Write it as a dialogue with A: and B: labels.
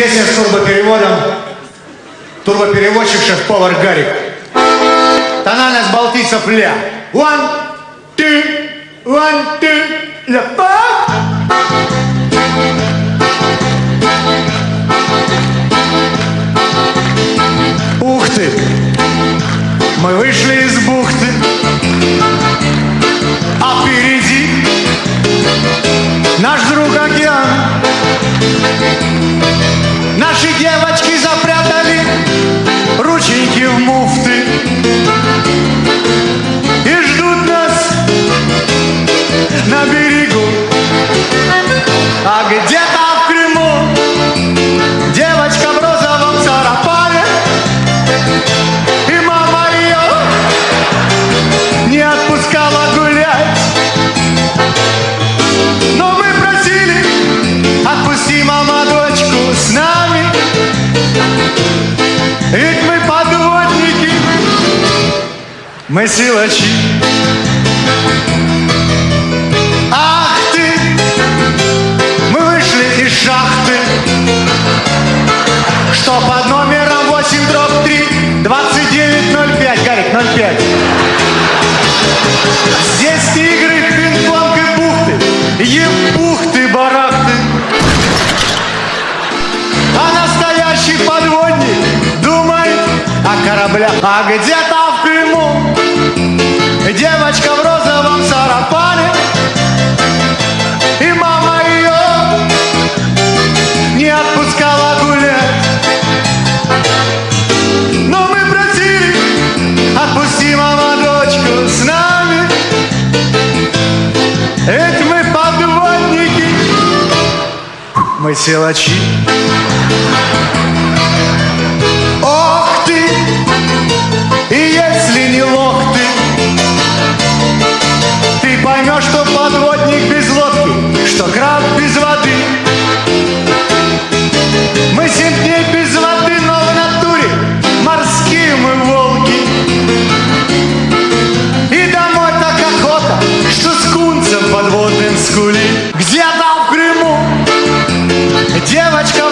A: Песня с турбопереводом. Турбопереводчик шеф-повар Гарик. Тональность балтийцев ля. One, two, one, two, ля, Ведь мы подводники, мы силачи. О кораблях. А где-то в Крыму девочка в розовом сарафане, и мама ее не отпускала гулять. Но мы просили, отпусти, мама, дочку с нами. Ведь мы подводники, мы силачи. Ох с кунцем подводным скули. Где-то в Крыму девочка